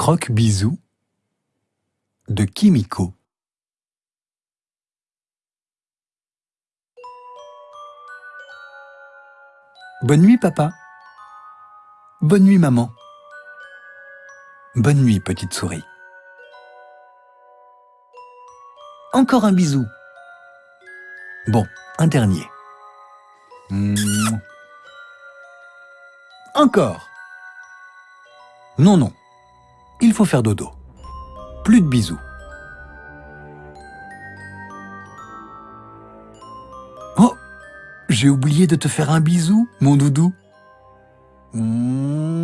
Croque-bisou de Kimiko. Bonne nuit, papa. Bonne nuit, maman. Bonne nuit, petite souris. Encore un bisou. Bon, un dernier. Encore. Non, non. Il faut faire dodo. Plus de bisous. Oh J'ai oublié de te faire un bisou, mon doudou. Mouah.